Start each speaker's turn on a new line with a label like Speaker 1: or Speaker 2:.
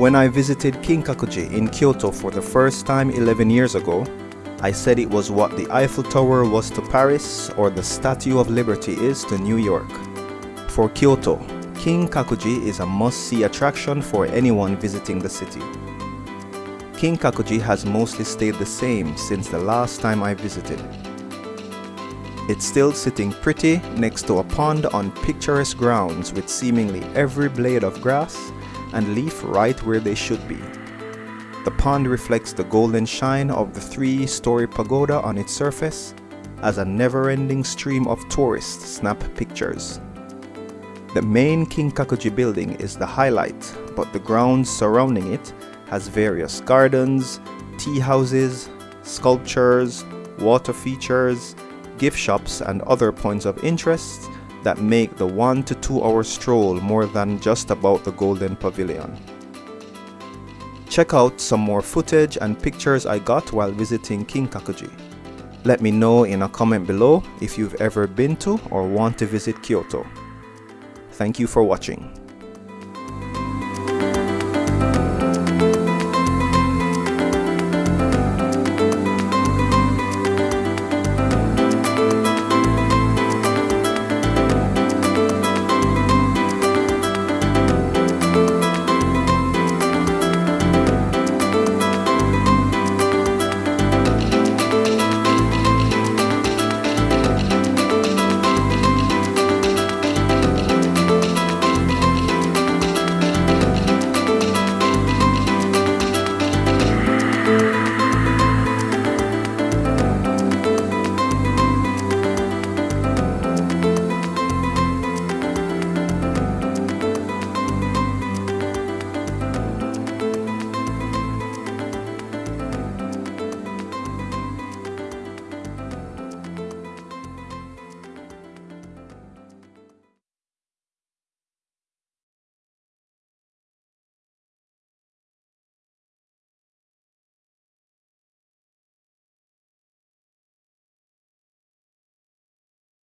Speaker 1: When I visited Kinkakuji in Kyoto for the first time 11 years ago, I said it was what the Eiffel Tower was to Paris or the Statue of Liberty is to New York. For Kyoto, Kinkakuji is a must-see attraction for anyone visiting the city. Kinkakuji has mostly stayed the same since the last time I visited. It's still sitting pretty next to a pond on picturesque grounds with seemingly every blade of grass and leaf right where they should be. The pond reflects the golden shine of the three-story pagoda on its surface as a never-ending stream of tourists snap pictures. The main Kinkakuji building is the highlight, but the grounds surrounding it has various gardens, tea houses, sculptures, water features, gift shops and other points of interest that make the one to two hour stroll more than just about the Golden Pavilion. Check out some more footage and pictures I got while visiting Kinkakuji. Let me know in a comment below if you've ever been to or want to visit Kyoto. Thank you for watching.